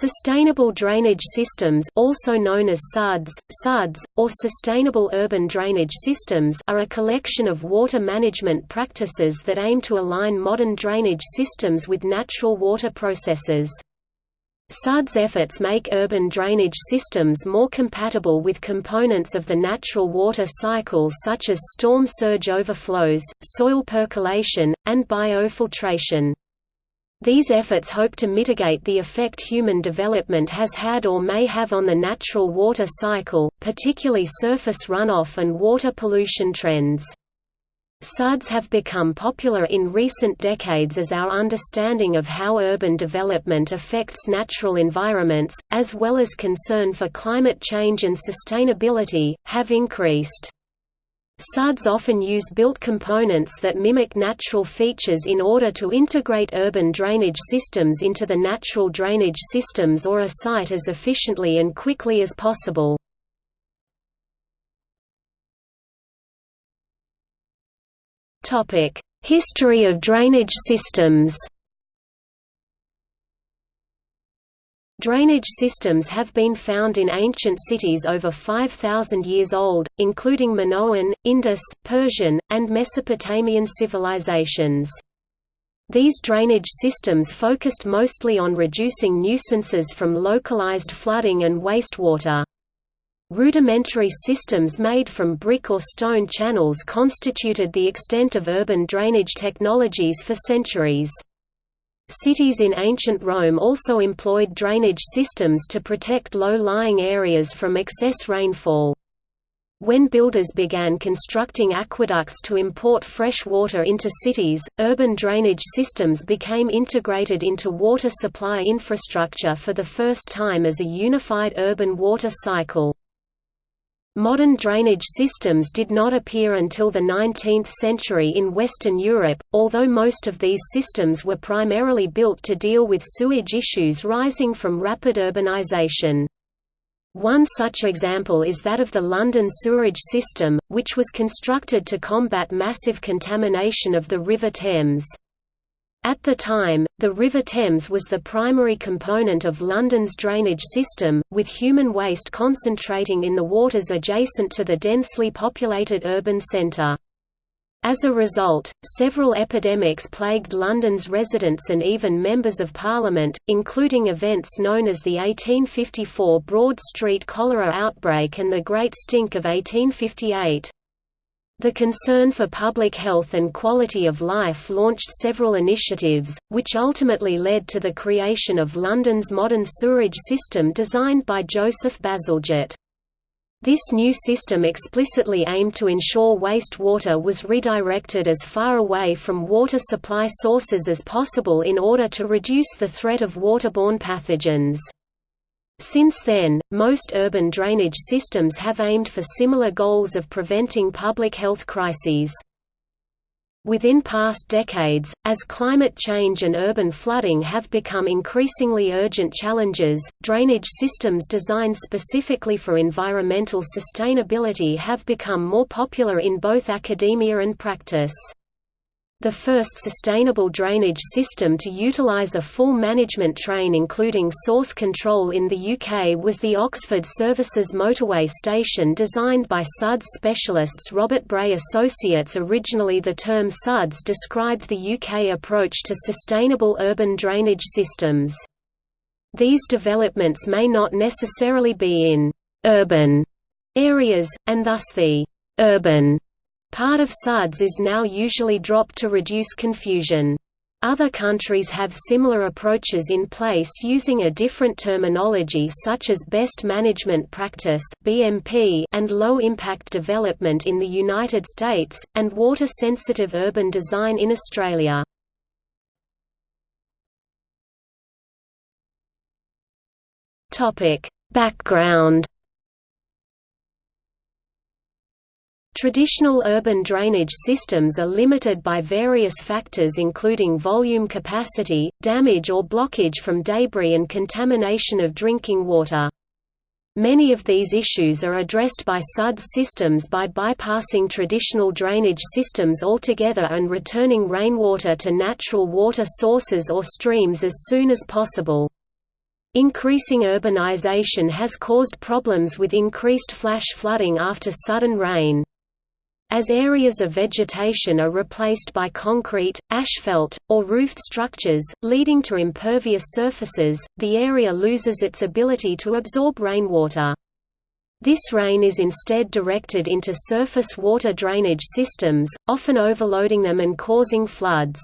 Sustainable drainage systems also known as SUDS, SUDS, or sustainable urban drainage systems are a collection of water management practices that aim to align modern drainage systems with natural water processes. SUDS efforts make urban drainage systems more compatible with components of the natural water cycle such as storm surge overflows, soil percolation, and biofiltration. These efforts hope to mitigate the effect human development has had or may have on the natural water cycle, particularly surface runoff and water pollution trends. SUDs have become popular in recent decades as our understanding of how urban development affects natural environments, as well as concern for climate change and sustainability, have increased. SUDs often use built components that mimic natural features in order to integrate urban drainage systems into the natural drainage systems or a site as efficiently and quickly as possible. History of drainage systems Drainage systems have been found in ancient cities over 5,000 years old, including Minoan, Indus, Persian, and Mesopotamian civilizations. These drainage systems focused mostly on reducing nuisances from localized flooding and wastewater. Rudimentary systems made from brick or stone channels constituted the extent of urban drainage technologies for centuries. Cities in ancient Rome also employed drainage systems to protect low-lying areas from excess rainfall. When builders began constructing aqueducts to import fresh water into cities, urban drainage systems became integrated into water supply infrastructure for the first time as a unified urban water cycle. Modern drainage systems did not appear until the 19th century in Western Europe, although most of these systems were primarily built to deal with sewage issues rising from rapid urbanization. One such example is that of the London sewerage system, which was constructed to combat massive contamination of the River Thames. At the time, the River Thames was the primary component of London's drainage system, with human waste concentrating in the waters adjacent to the densely populated urban centre. As a result, several epidemics plagued London's residents and even members of Parliament, including events known as the 1854 Broad Street cholera outbreak and the Great Stink of 1858. The concern for public health and quality of life launched several initiatives, which ultimately led to the creation of London's modern sewerage system designed by Joseph Bazalgette. This new system explicitly aimed to ensure wastewater was redirected as far away from water supply sources as possible in order to reduce the threat of waterborne pathogens. Since then, most urban drainage systems have aimed for similar goals of preventing public health crises. Within past decades, as climate change and urban flooding have become increasingly urgent challenges, drainage systems designed specifically for environmental sustainability have become more popular in both academia and practice. The first sustainable drainage system to utilise a full management train including source control in the UK was the Oxford Services motorway station designed by SUDS specialists Robert Bray Associates Originally the term SUDS described the UK approach to sustainable urban drainage systems. These developments may not necessarily be in «urban» areas, and thus the «urban» Part of SUDS is now usually dropped to reduce confusion. Other countries have similar approaches in place using a different terminology such as Best Management Practice (BMP) and Low Impact Development in the United States and Water Sensitive Urban Design in Australia. Topic: Background Traditional urban drainage systems are limited by various factors including volume capacity, damage or blockage from debris and contamination of drinking water. Many of these issues are addressed by SUDS systems by bypassing traditional drainage systems altogether and returning rainwater to natural water sources or streams as soon as possible. Increasing urbanization has caused problems with increased flash flooding after sudden rain. As areas of vegetation are replaced by concrete, asphalt, or roofed structures, leading to impervious surfaces, the area loses its ability to absorb rainwater. This rain is instead directed into surface water drainage systems, often overloading them and causing floods.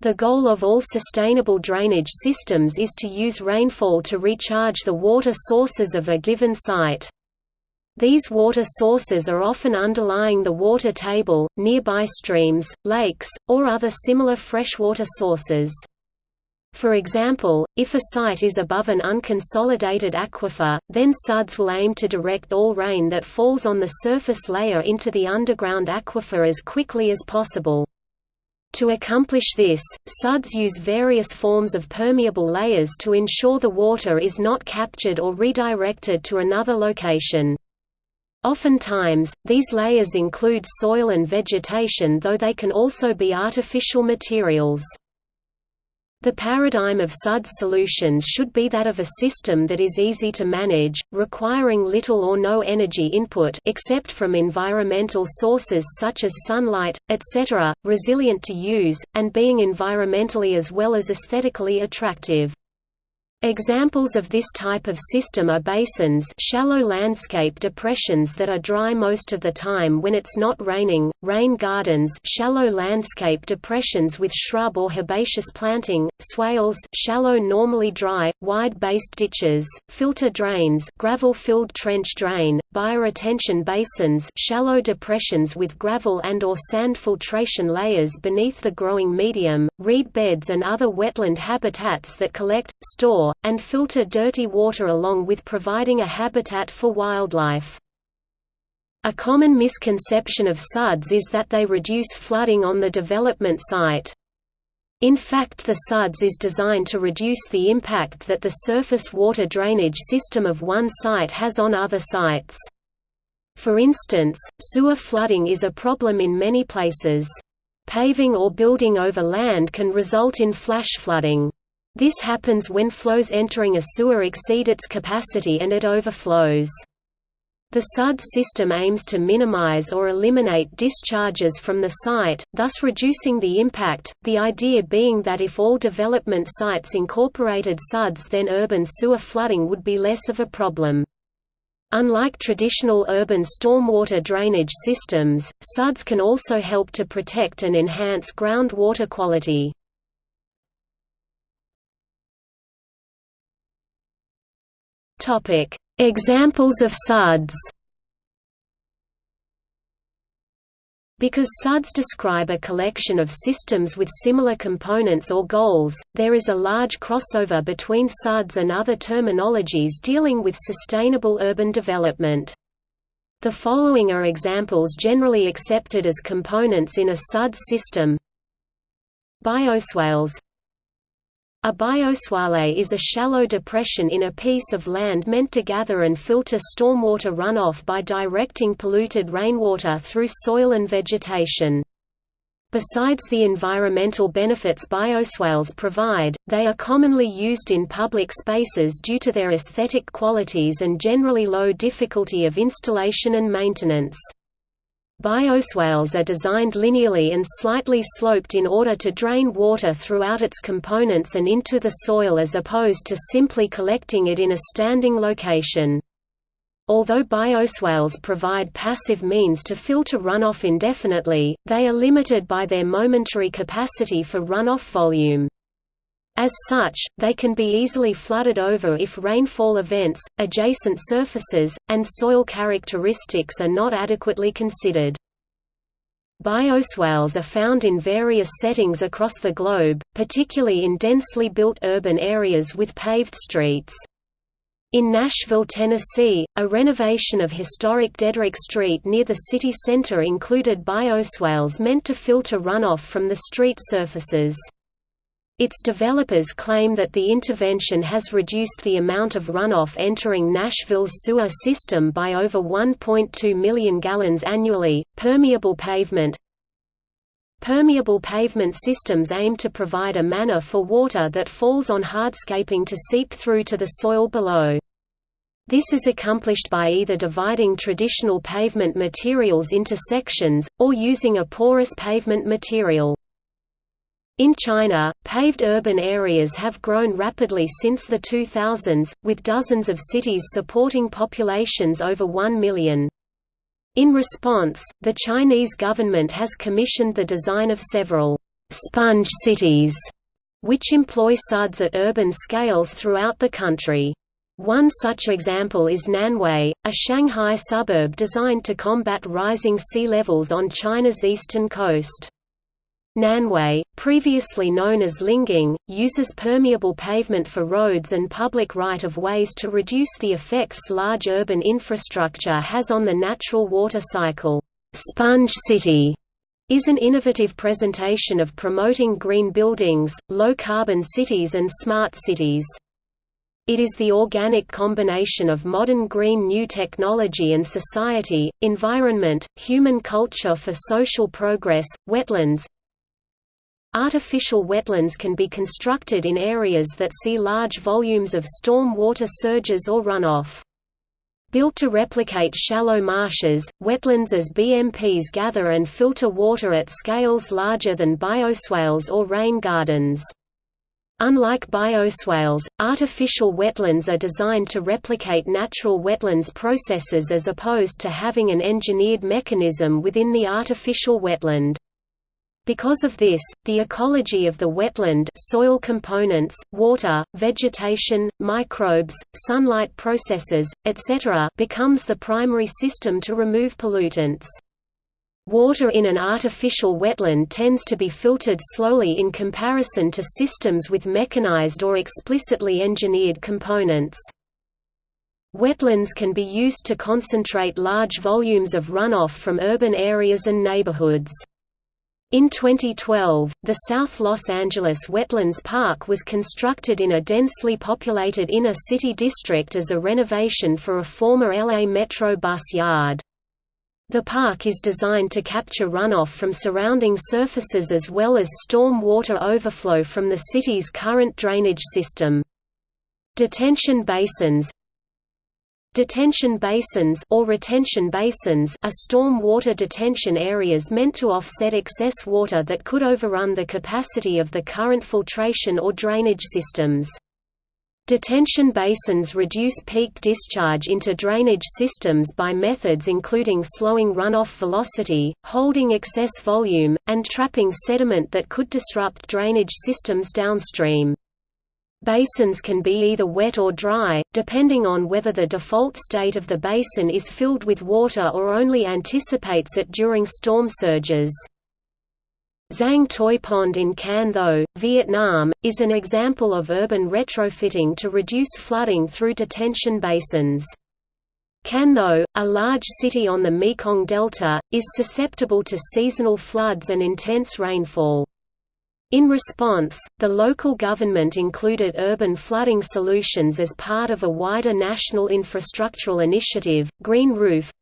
The goal of all sustainable drainage systems is to use rainfall to recharge the water sources of a given site. These water sources are often underlying the water table, nearby streams, lakes, or other similar freshwater sources. For example, if a site is above an unconsolidated aquifer, then SUDS will aim to direct all rain that falls on the surface layer into the underground aquifer as quickly as possible. To accomplish this, SUDS use various forms of permeable layers to ensure the water is not captured or redirected to another location. Oftentimes, these layers include soil and vegetation though they can also be artificial materials. The paradigm of SUDS solutions should be that of a system that is easy to manage, requiring little or no energy input except from environmental sources such as sunlight, etc., resilient to use, and being environmentally as well as aesthetically attractive. Examples of this type of system are basins shallow landscape depressions that are dry most of the time when it's not raining, rain gardens shallow landscape depressions with shrub or herbaceous planting, swales shallow normally dry, wide-based ditches, filter drains gravel-filled trench drain, bioretention basins shallow depressions with gravel and or sand filtration layers beneath the growing medium, reed beds and other wetland habitats that collect, store, and filter dirty water along with providing a habitat for wildlife. A common misconception of SUDS is that they reduce flooding on the development site. In fact the SUDS is designed to reduce the impact that the surface water drainage system of one site has on other sites. For instance, sewer flooding is a problem in many places. Paving or building over land can result in flash flooding. This happens when flows entering a sewer exceed its capacity and it overflows. The SUD system aims to minimize or eliminate discharges from the site, thus reducing the impact, the idea being that if all development sites incorporated SUDs then urban sewer flooding would be less of a problem. Unlike traditional urban stormwater drainage systems, SUDs can also help to protect and enhance groundwater quality. Topic: Examples of SUDs. Because SUDs describe a collection of systems with similar components or goals, there is a large crossover between SUDs and other terminologies dealing with sustainable urban development. The following are examples generally accepted as components in a SUDS system Bioswales a bioswale is a shallow depression in a piece of land meant to gather and filter stormwater runoff by directing polluted rainwater through soil and vegetation. Besides the environmental benefits bioswales provide, they are commonly used in public spaces due to their aesthetic qualities and generally low difficulty of installation and maintenance. Bioswales are designed linearly and slightly sloped in order to drain water throughout its components and into the soil as opposed to simply collecting it in a standing location. Although bioswales provide passive means to filter runoff indefinitely, they are limited by their momentary capacity for runoff volume. As such, they can be easily flooded over if rainfall events, adjacent surfaces, and soil characteristics are not adequately considered. Bioswales are found in various settings across the globe, particularly in densely built urban areas with paved streets. In Nashville, Tennessee, a renovation of historic Deaderick Street near the city center included bioswales meant to filter runoff from the street surfaces. Its developers claim that the intervention has reduced the amount of runoff entering Nashville's sewer system by over 1.2 million gallons annually. Permeable pavement Permeable pavement systems aim to provide a manner for water that falls on hardscaping to seep through to the soil below. This is accomplished by either dividing traditional pavement materials into sections, or using a porous pavement material. In China, paved urban areas have grown rapidly since the 2000s, with dozens of cities supporting populations over 1 million. In response, the Chinese government has commissioned the design of several «sponge cities», which employ SUDs at urban scales throughout the country. One such example is Nanhui, a Shanghai suburb designed to combat rising sea levels on China's eastern coast. Nanhui, previously known as Lingang, uses permeable pavement for roads and public right-of-ways to reduce the effects large urban infrastructure has on the natural water cycle. Sponge City is an innovative presentation of promoting green buildings, low-carbon cities and smart cities. It is the organic combination of modern green new technology and society, environment, human culture for social progress, wetlands, Artificial wetlands can be constructed in areas that see large volumes of storm water surges or runoff. Built to replicate shallow marshes, wetlands as BMPs gather and filter water at scales larger than bioswales or rain gardens. Unlike bioswales, artificial wetlands are designed to replicate natural wetlands processes as opposed to having an engineered mechanism within the artificial wetland. Because of this, the ecology of the wetland soil components, water, vegetation, microbes, sunlight processes, etc. becomes the primary system to remove pollutants. Water in an artificial wetland tends to be filtered slowly in comparison to systems with mechanized or explicitly engineered components. Wetlands can be used to concentrate large volumes of runoff from urban areas and neighborhoods. In 2012, the South Los Angeles Wetlands Park was constructed in a densely populated inner city district as a renovation for a former LA Metro bus yard. The park is designed to capture runoff from surrounding surfaces as well as storm water overflow from the city's current drainage system. Detention basins, Detention basins or retention basins are storm water detention areas meant to offset excess water that could overrun the capacity of the current filtration or drainage systems. Detention basins reduce peak discharge into drainage systems by methods including slowing runoff velocity, holding excess volume, and trapping sediment that could disrupt drainage systems downstream. Basins can be either wet or dry, depending on whether the default state of the basin is filled with water or only anticipates it during storm surges. Giang Toi Pond in Can Tho, Vietnam, is an example of urban retrofitting to reduce flooding through detention basins. Can Tho, a large city on the Mekong Delta, is susceptible to seasonal floods and intense rainfall. In response, the local government included urban flooding solutions as part of a wider national infrastructural initiative, Green Roof.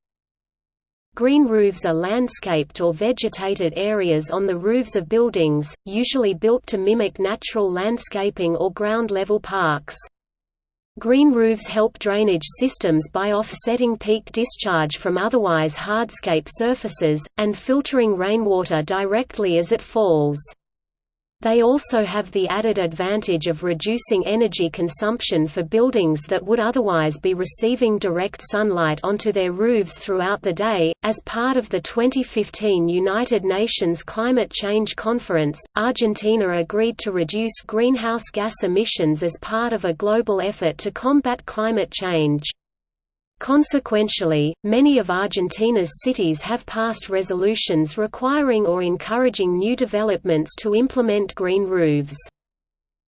Green roofs are landscaped or vegetated areas on the roofs of buildings, usually built to mimic natural landscaping or ground-level parks. Green roofs help drainage systems by offsetting peak discharge from otherwise hardscape surfaces, and filtering rainwater directly as it falls. They also have the added advantage of reducing energy consumption for buildings that would otherwise be receiving direct sunlight onto their roofs throughout the day. As part of the 2015 United Nations Climate Change Conference, Argentina agreed to reduce greenhouse gas emissions as part of a global effort to combat climate change. Consequentially, many of Argentina's cities have passed resolutions requiring or encouraging new developments to implement green roofs.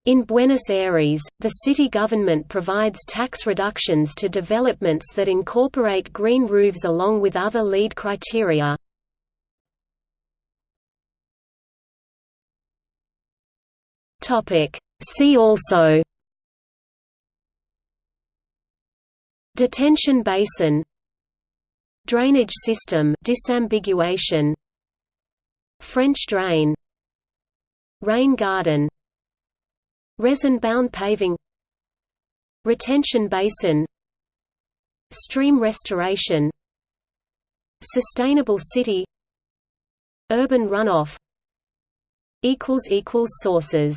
In Buenos Aires, the city government provides tax reductions to developments that incorporate green roofs along with other LEED criteria. See also Detention basin Drainage system disambiguation French drain Rain garden Resin-bound paving Retention basin Stream restoration Sustainable city Urban runoff Sources